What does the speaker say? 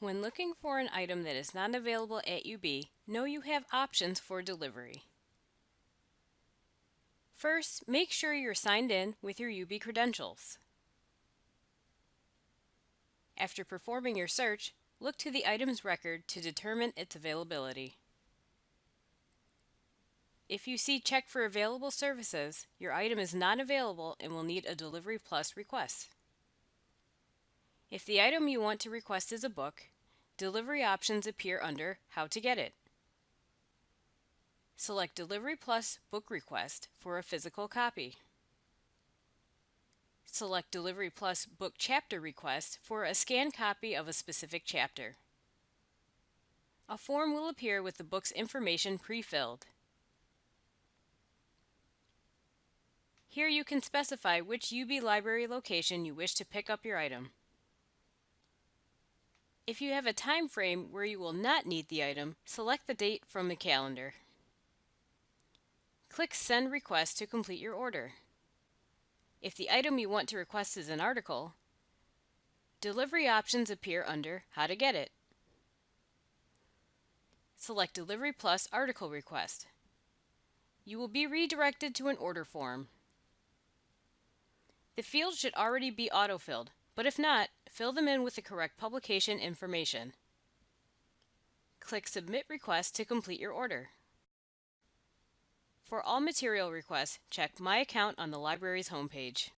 When looking for an item that is not available at UB, know you have options for delivery. First, make sure you're signed in with your UB credentials. After performing your search, look to the item's record to determine its availability. If you see check for available services, your item is not available and will need a Delivery Plus request. If the item you want to request is a book, delivery options appear under How to Get It. Select Delivery Plus Book Request for a physical copy. Select Delivery Plus Book Chapter Request for a scanned copy of a specific chapter. A form will appear with the book's information pre-filled. Here you can specify which UB library location you wish to pick up your item. If you have a time frame where you will not need the item, select the date from the calendar. Click Send Request to complete your order. If the item you want to request is an article, delivery options appear under How to Get It. Select Delivery Plus Article Request. You will be redirected to an order form. The fields should already be autofilled, but if not, fill them in with the correct publication information. Click Submit Request to complete your order. For all material requests, check My Account on the library's homepage.